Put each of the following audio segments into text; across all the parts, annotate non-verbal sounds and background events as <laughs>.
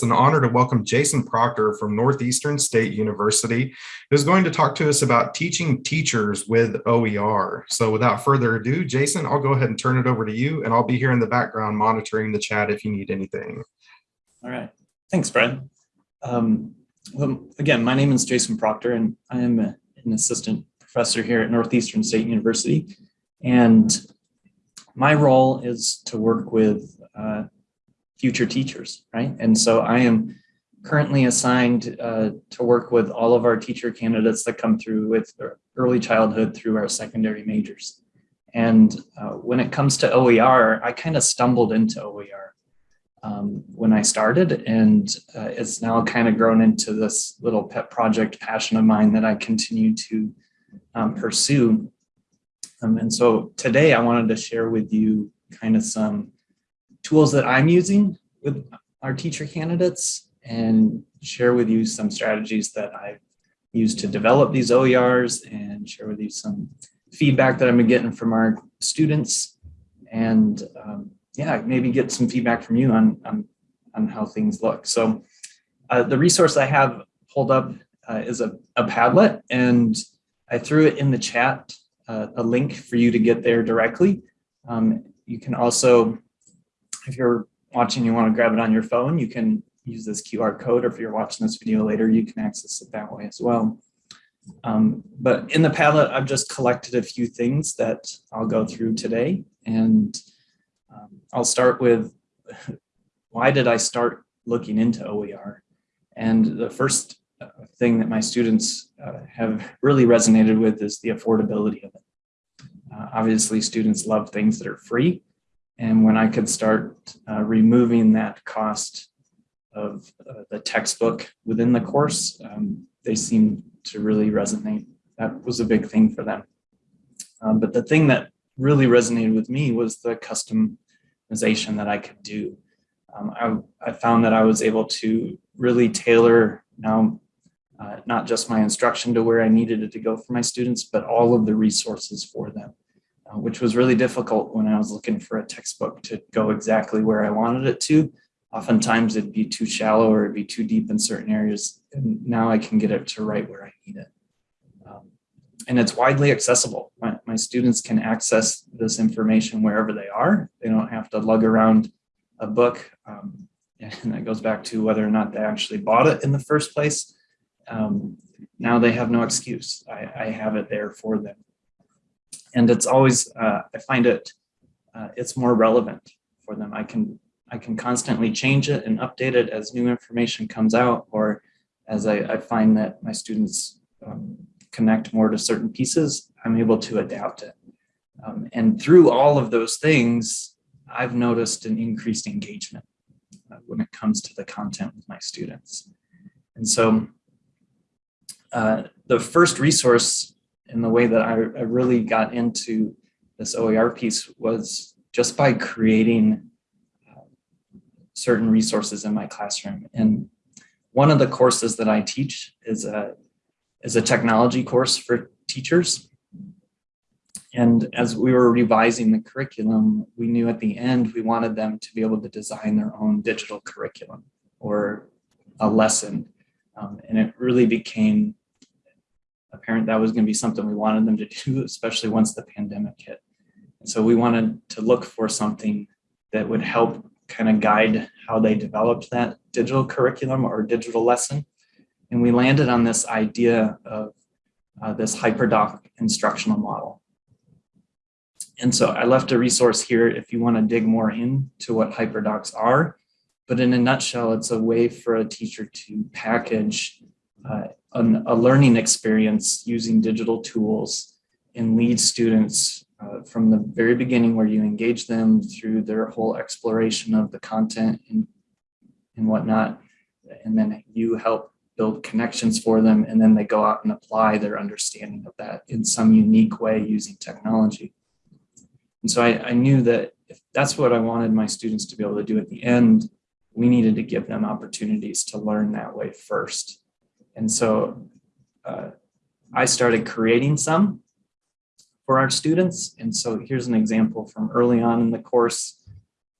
It's an honor to welcome Jason Proctor from Northeastern State University, who's going to talk to us about teaching teachers with OER. So without further ado, Jason, I'll go ahead and turn it over to you, and I'll be here in the background monitoring the chat if you need anything. All right. Thanks, Brad. Um, well, again, my name is Jason Proctor, and I am a, an assistant professor here at Northeastern State University. And my role is to work with uh, future teachers, right? And so I am currently assigned uh, to work with all of our teacher candidates that come through with early childhood through our secondary majors. And uh, when it comes to OER, I kind of stumbled into OER um, when I started, and uh, it's now kind of grown into this little pet project passion of mine that I continue to um, pursue. Um, and so today I wanted to share with you kind of some tools that I'm using with our teacher candidates and share with you some strategies that I've used to develop these OERs and share with you some feedback that I've been getting from our students and um, yeah, maybe get some feedback from you on, on, on how things look. So uh, the resource I have pulled up uh, is a, a Padlet and I threw it in the chat, uh, a link for you to get there directly. Um, you can also if you're watching, you want to grab it on your phone, you can use this QR code, or if you're watching this video later, you can access it that way as well. Um, but in the Padlet, I've just collected a few things that I'll go through today. And um, I'll start with <laughs> why did I start looking into OER? And the first uh, thing that my students uh, have really resonated with is the affordability of it. Uh, obviously, students love things that are free, and when I could start uh, removing that cost of uh, the textbook within the course, um, they seemed to really resonate. That was a big thing for them. Um, but the thing that really resonated with me was the customization that I could do. Um, I, I, found that I was able to really tailor now uh, not just my instruction to where I needed it to go for my students, but all of the resources for them. Uh, which was really difficult when I was looking for a textbook to go exactly where I wanted it to. Oftentimes it'd be too shallow or it'd be too deep in certain areas. And now I can get it to right where I need it. Um, and it's widely accessible. My, my students can access this information wherever they are. They don't have to lug around a book. Um, <laughs> and that goes back to whether or not they actually bought it in the first place. Um, now they have no excuse. I, I have it there for them and it's always uh, I find it uh, it's more relevant for them. I can I can constantly change it and update it as new information comes out, or as I, I find that my students um, connect more to certain pieces, I'm able to adapt it. Um, and through all of those things, I've noticed an increased engagement uh, when it comes to the content with my students. And so uh, the first resource in the way that I, I really got into this OER piece was just by creating uh, certain resources in my classroom. And one of the courses that I teach is a, is a technology course for teachers. And as we were revising the curriculum, we knew at the end we wanted them to be able to design their own digital curriculum or a lesson. Um, and it really became apparent that was going to be something we wanted them to do, especially once the pandemic hit. And so we wanted to look for something that would help kind of guide how they developed that digital curriculum or digital lesson. And we landed on this idea of uh, this HyperDoc instructional model. And so I left a resource here if you want to dig more into what HyperDocs are. But in a nutshell, it's a way for a teacher to package an, a learning experience using digital tools and lead students uh, from the very beginning where you engage them through their whole exploration of the content and, and whatnot. And then you help build connections for them and then they go out and apply their understanding of that in some unique way using technology. And so I, I knew that if that's what I wanted my students to be able to do at the end, we needed to give them opportunities to learn that way first. And so uh, I started creating some for our students. And so here's an example from early on in the course.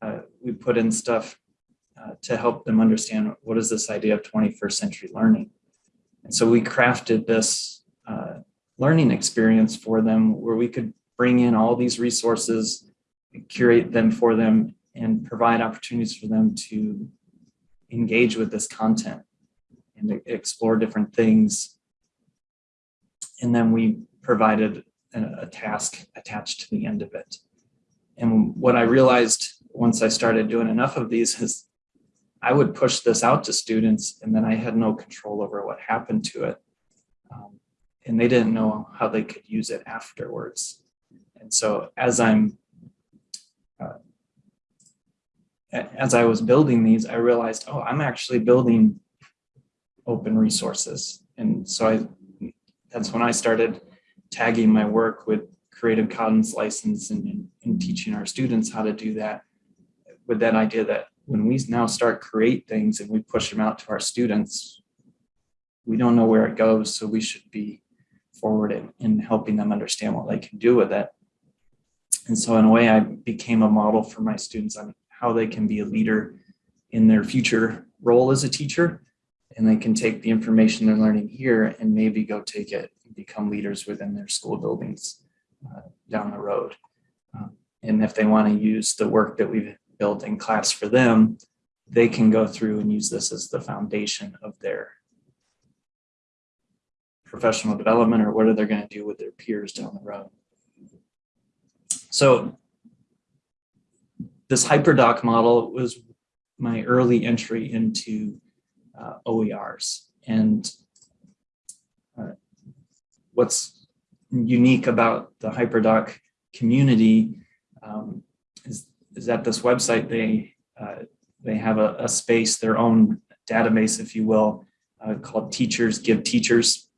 Uh, we put in stuff uh, to help them understand what is this idea of 21st century learning. And so we crafted this uh, learning experience for them where we could bring in all these resources, curate them for them, and provide opportunities for them to engage with this content and explore different things. And then we provided a, a task attached to the end of it. And what I realized once I started doing enough of these is I would push this out to students and then I had no control over what happened to it. Um, and they didn't know how they could use it afterwards. And so as I'm, uh, as I was building these, I realized, oh, I'm actually building open resources. And so I, that's when I started tagging my work with Creative Commons license and, and, teaching our students how to do that with that idea that when we now start create things and we push them out to our students, we don't know where it goes. So we should be forward in, in helping them understand what they can do with it. And so in a way, I became a model for my students on how they can be a leader in their future role as a teacher. And they can take the information they're learning here and maybe go take it and become leaders within their school buildings uh, down the road. Um, and if they want to use the work that we've built in class for them, they can go through and use this as the foundation of their professional development or what are they going to do with their peers down the road. So this hyperdoc model was my early entry into uh, OERs. And uh, what's unique about the hyperdoc community um, is, is that this website, they, uh, they have a, a, space, their own database, if you will, uh, called Teachers Give Teachers.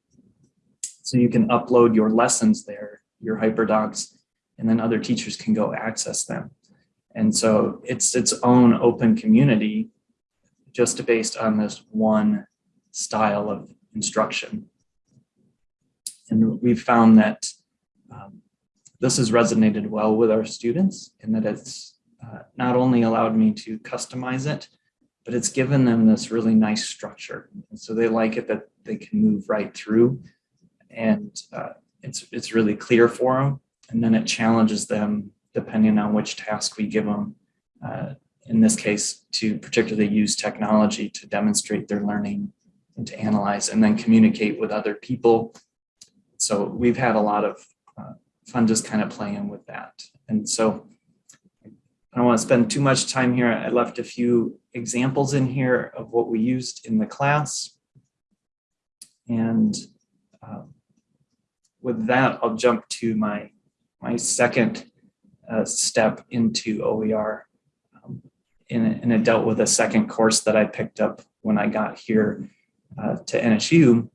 So you can upload your lessons there, your hyperdocs, and then other teachers can go access them. And so it's its own open community just based on this one style of instruction. And we've found that um, this has resonated well with our students and that it's uh, not only allowed me to customize it, but it's given them this really nice structure. And so they like it that they can move right through and uh, it's, it's really clear for them. And then it challenges them depending on which task we give them. Uh, in this case, to particularly use technology to demonstrate their learning and to analyze and then communicate with other people. So we've had a lot of uh, fun just kind of playing with that. And so I don't want to spend too much time here. I left a few examples in here of what we used in the class. And um, with that, I'll jump to my, my second uh, step into OER and, and it dealt with a second course that I picked up when I got here uh, to NSU.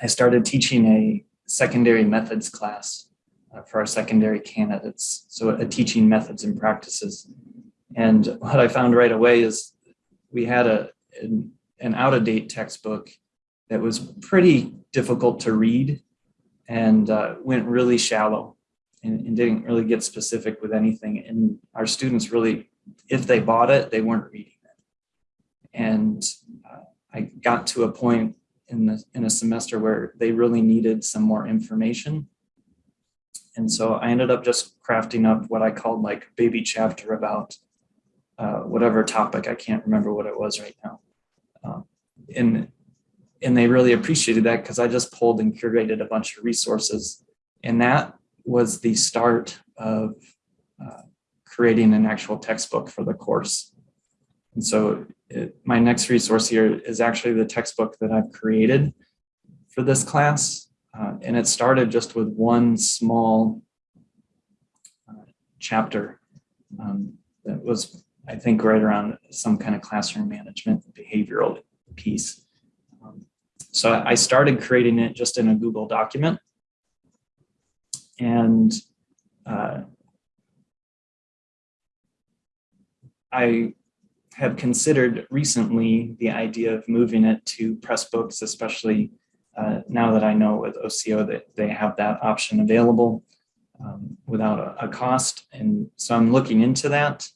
I started teaching a secondary methods class uh, for our secondary candidates. So a teaching methods and practices. And what I found right away is we had a an, an out-of-date textbook that was pretty difficult to read and uh, went really shallow and, and, didn't really get specific with anything. And our students really if they bought it, they weren't reading it. And uh, I got to a point in the in a semester where they really needed some more information. And so I ended up just crafting up what I called like baby chapter about uh, whatever topic. I can't remember what it was right now. Um, and and they really appreciated that because I just pulled and curated a bunch of resources. And that was the start of uh, creating an actual textbook for the course. And so it, my next resource here is actually the textbook that I've created for this class. Uh, and it started just with one small uh, chapter um, that was, I think, right around some kind of classroom management behavioral piece. Um, so I started creating it just in a Google document. And uh, I have considered recently the idea of moving it to Pressbooks, especially uh, now that I know with OCO that they have that option available um, without a, a, cost. And so I'm looking into that.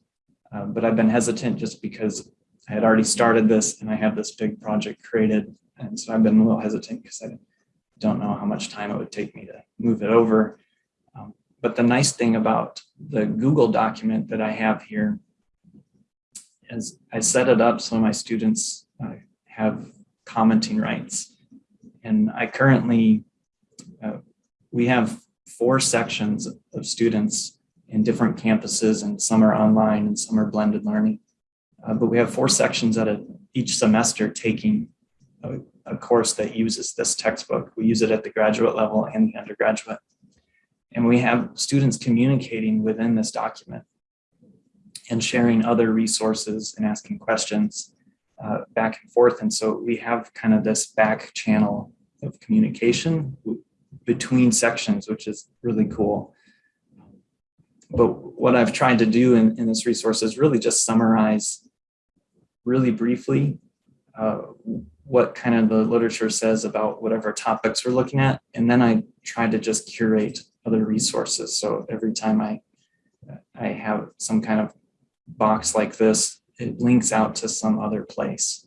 Uh, but I've been hesitant just because I had already started this and I have this big project created. And so I've been a little hesitant because I don't know how much time it would take me to move it over. Um, but the nice thing about the Google document that I have here is I set it up so my students uh, have commenting rights. And I currently, uh, we have four sections of students in different campuses and some are online and some are blended learning. Uh, but we have four sections at a, each semester taking a, a course that uses this textbook. We use it at the graduate level and the undergraduate. And we have students communicating within this document and sharing other resources and asking questions uh, back and forth. And so we have kind of this back channel of communication between sections, which is really cool. But what I've tried to do in, in this resource is really just summarize really briefly uh, what kind of the literature says about whatever topics we're looking at. And then I try to just curate other resources. So every time I, I have some kind of box like this, it links out to some other place.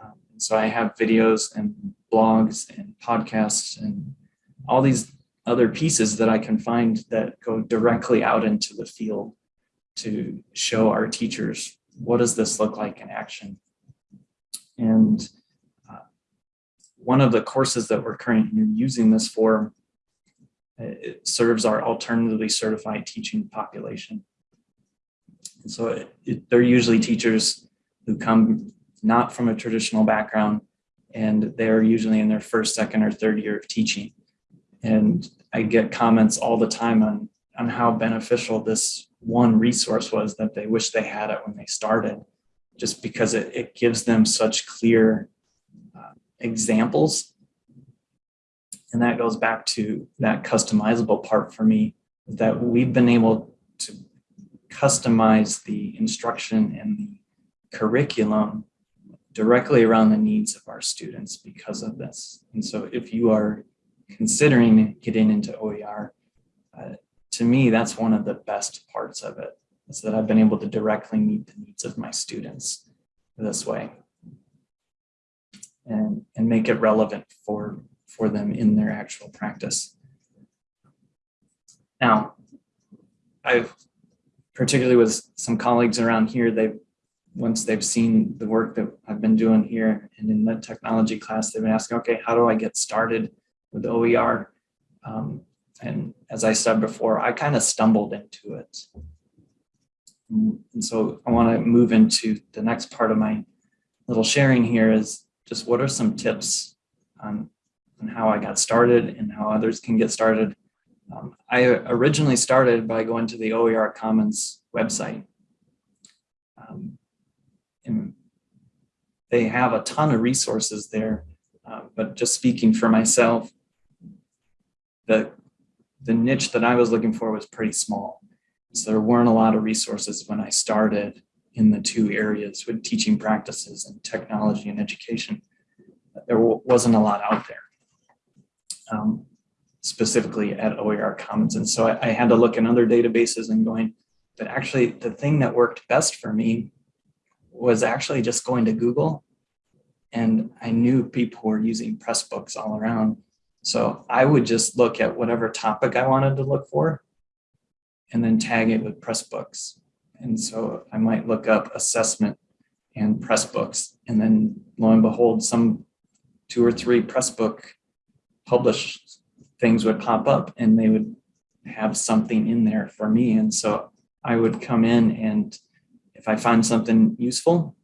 Um, so I have videos and blogs and podcasts and all these other pieces that I can find that go directly out into the field to show our teachers what does this look like in action. And uh, one of the courses that we're currently using this for it serves our alternatively certified teaching population. And so it, it, they're usually teachers who come not from a traditional background and they're usually in their first, second, or third year of teaching. And I get comments all the time on, on how beneficial this one resource was that they wish they had it when they started, just because it, it gives them such clear uh, examples. And that goes back to that customizable part for me, that we've been able to customize the instruction and the curriculum directly around the needs of our students because of this. And so if you are considering getting into OER, uh, to me, that's one of the best parts of it, is that I've been able to directly meet the needs of my students this way and, and make it relevant for, for them in their actual practice. Now, I've particularly with some colleagues around here, they've once they've seen the work that I've been doing here and in the technology class, they've been asking, okay, how do I get started with OER? Um, and as I said before, I kind of stumbled into it. And so I want to move into the next part of my little sharing here is just what are some tips on, on how I got started and how others can get started um, I originally started by going to the OER Commons website. Um, and they have a ton of resources there, uh, but just speaking for myself, the, the niche that I was looking for was pretty small. So there weren't a lot of resources when I started in the two areas with teaching practices and technology and education. There wasn't a lot out there. Um, specifically at OER Commons. And so I, I, had to look in other databases and going, but actually the thing that worked best for me was actually just going to Google. And I knew people were using Pressbooks all around. So I would just look at whatever topic I wanted to look for and then tag it with Pressbooks. And so I might look up assessment and Pressbooks. And then lo and behold, some two or three Pressbook published things would pop up and they would have something in there for me. And so I would come in and if I find something useful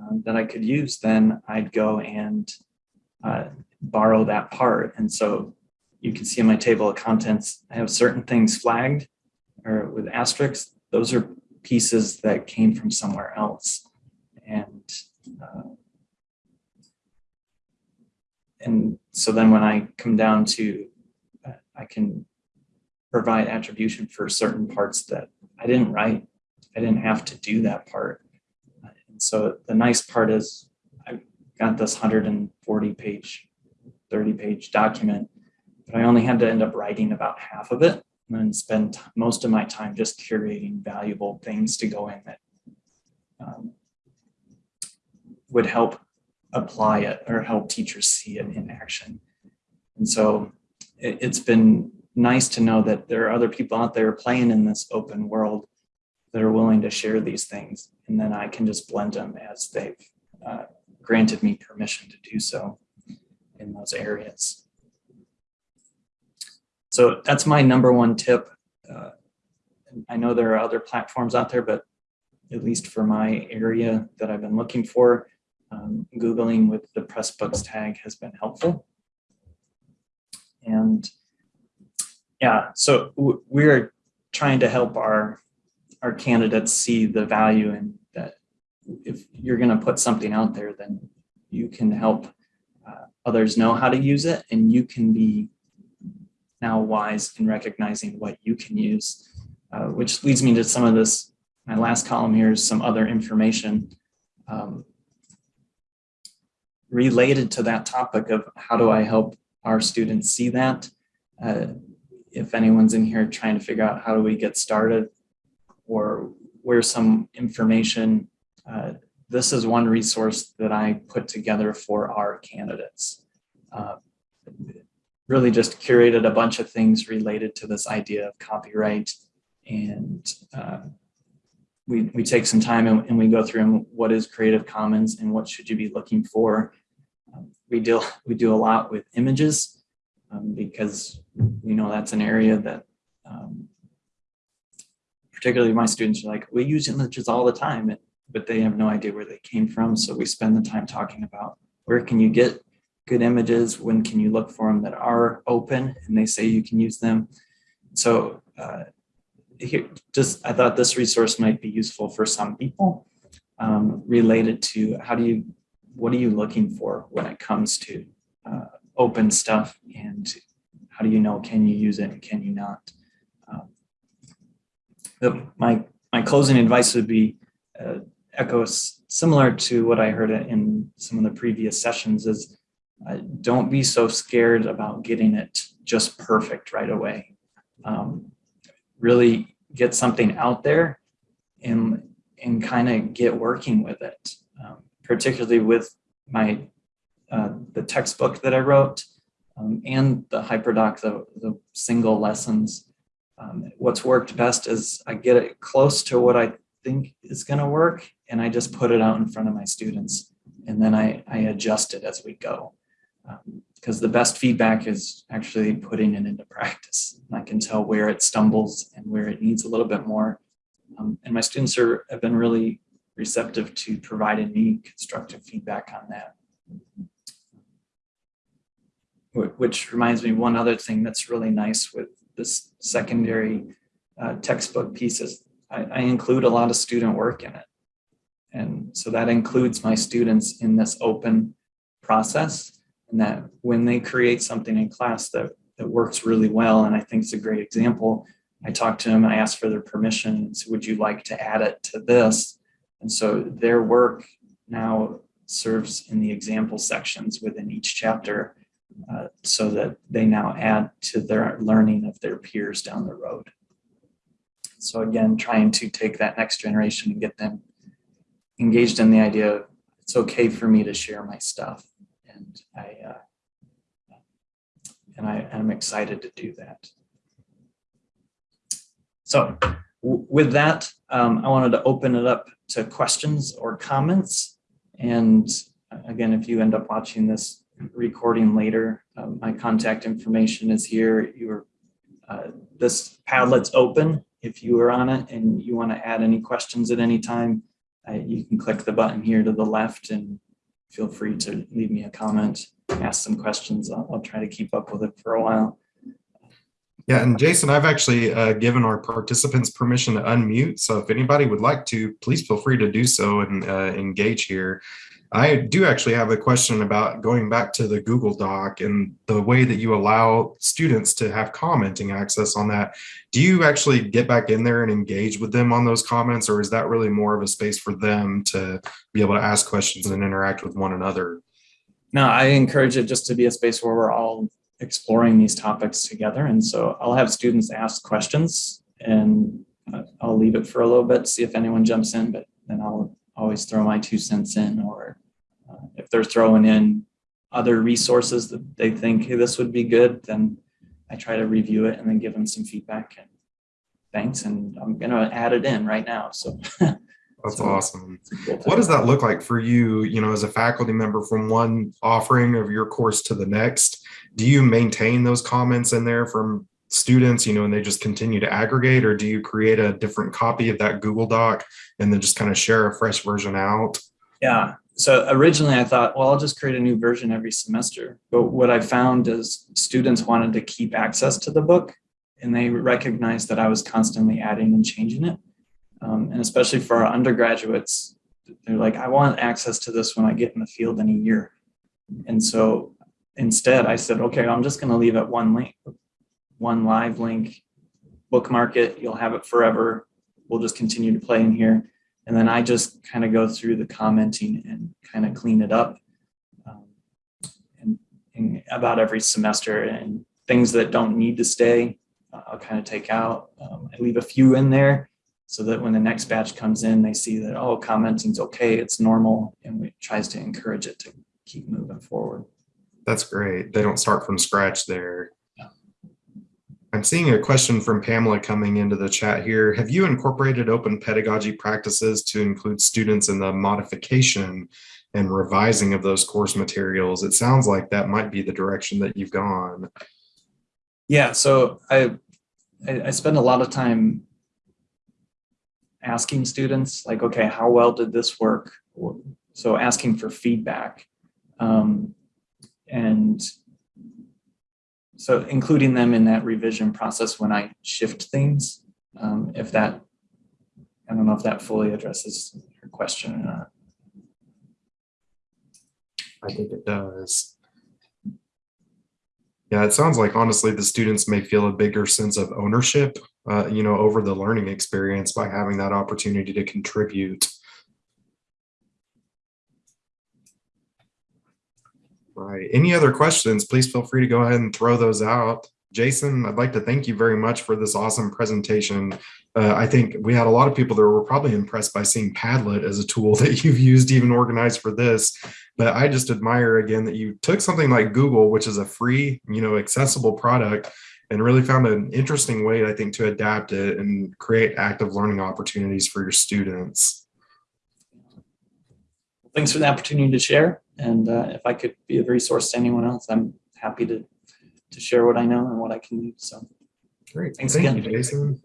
uh, that I could use, then I'd go and uh, borrow that part. And so you can see in my table of contents, I have certain things flagged or with asterisks. Those are pieces that came from somewhere else. And uh, and so then when I come down to, uh, I can provide attribution for certain parts that I didn't write. I didn't have to do that part. And so the nice part is I got this 140 page, 30 page document, but I only had to end up writing about half of it. To spend most of my time just curating valuable things to go in that um, would help apply it or help teachers see it in action. And so it, it's been nice to know that there are other people out there playing in this open world that are willing to share these things. And then I can just blend them as they've uh, granted me permission to do so in those areas. So that's my number one tip. Uh, I know there are other platforms out there, but at least for my area that I've been looking for, um, Googling with the Pressbooks tag has been helpful. And yeah, so we're trying to help our our candidates see the value in that if you're going to put something out there, then you can help uh, others know how to use it and you can be now wise in recognizing what you can use, uh, which leads me to some of this. My last column here is some other information um, related to that topic of how do I help our students see that. Uh, if anyone's in here trying to figure out how do we get started or where's some information, uh, this is one resource that I put together for our candidates. Uh, really just curated a bunch of things related to this idea of copyright and uh, we, we take some time and, and, we go through what is Creative Commons and what should you be looking for. We deal we do a lot with images um, because we know that's an area that um, particularly my students are like, we use images all the time, but they have no idea where they came from. So we spend the time talking about where can you get good images? When can you look for them that are open and they say you can use them? So uh, here, just I thought this resource might be useful for some people um, related to how do you, what are you looking for when it comes to uh, open stuff and how do you know can you use it and can you not? Um, the, my my closing advice would be uh, echoes similar to what I heard in some of the previous sessions is uh, don't be so scared about getting it just perfect right away. Um, really get something out there and and kind of get working with it, um, particularly with my uh, the textbook that I wrote um, and the HyperDoc, the, the single lessons. Um, what's worked best is I get it close to what I think is going to work and I just put it out in front of my students and then I, I adjust it as we go because um, the best feedback is actually putting it into practice. And I can tell where it stumbles and where it needs a little bit more. Um, and my students are, have been really receptive to providing me constructive feedback on that. Which reminds me, one other thing that's really nice with this secondary uh, textbook pieces, I, I include a lot of student work in it. And so that includes my students in this open process and that when they create something in class that, that works really well, and I think it's a great example, I talked to them, I asked for their permission, and said, would you like to add it to this? And so their work now serves in the example sections within each chapter uh, so that they now add to their learning of their peers down the road. So again, trying to take that next generation and get them engaged in the idea of it's okay for me to share my stuff and I uh, and I am excited to do that. So with that, um, I wanted to open it up to questions or comments. And uh, again, if you end up watching this recording later, uh, my contact information is here. Your uh, this Padlet's open. If you are on it and you want to add any questions at any time, uh, you can click the button here to the left and feel free to leave me a comment, ask some questions. I'll, I'll try to keep up with it for a while. Yeah, and Jason, I've actually uh, given our participants permission to unmute. So if anybody would like to, please feel free to do so and uh, engage here. I do actually have a question about going back to the Google Doc and the way that you allow students to have commenting access on that. Do you actually get back in there and engage with them on those comments, or is that really more of a space for them to be able to ask questions and interact with one another? No, I encourage it just to be a space where we're all exploring these topics together. And so I'll have students ask questions and uh, I'll leave it for a little bit, see if anyone jumps in, but then I'll always throw my two cents in or uh, if they're throwing in other resources that they think hey, this would be good, then I try to review it and then give them some feedback and thanks. And I'm going to add it in right now. So <laughs> That's So- awesome. What does that look like for you, you know, as a faculty member from one offering of your course to the next? Do you maintain those comments in there from students, you know, and they just continue to aggregate, or do you create a different copy of that Google Doc and then just kind of share a fresh version out? Yeah. So originally I thought, well, I'll just create a new version every semester. But what I found is students wanted to keep access to the book and they recognized that I was constantly adding and changing it. Um, and especially for our undergraduates, they're like, I want access to this when I get in the field in a year. And so instead I said, okay, I'm just going to leave it one link, one live link, bookmark it. You'll have it forever. We'll just continue to play in here. And then I just kind of go through the commenting and kind of clean it up um, and, and about every semester and things that don't need to stay, uh, I'll kind of take out. Um, I leave a few in there so that when the next batch comes in, they see that, oh, commenting's okay, it's normal, and it tries to encourage it to keep moving forward. That's great. They don't start from scratch there. Yeah. I'm seeing a question from Pamela coming into the chat here. Have you incorporated open pedagogy practices to include students in the modification and revising of those course materials? It sounds like that might be the direction that you've gone. Yeah, so I, I I spend a lot of time asking students like, okay, how well did this work? So asking for feedback. Um, and so including them in that revision process when I shift things, um, if that, I don't know if that fully addresses your question or not. I think it does. Yeah, it sounds like honestly, the students may feel a bigger sense of ownership, uh, you know, over the learning experience by having that opportunity to contribute. Right. Any other questions? Please feel free to go ahead and throw those out. Jason, I'd like to thank you very much for this awesome presentation. Uh, I think we had a lot of people that were probably impressed by seeing Padlet as a tool <laughs> that you've used even organize for this. But I just admire again that you took something like Google, which is a free, you know, accessible product, and really found an interesting way, I think, to adapt it and create active learning opportunities for your students. Thanks for the opportunity to share. And uh, if I could be a resource to anyone else, I'm happy to to share what I know and what I can do. So Great. Thanks Thank again. you, Jason.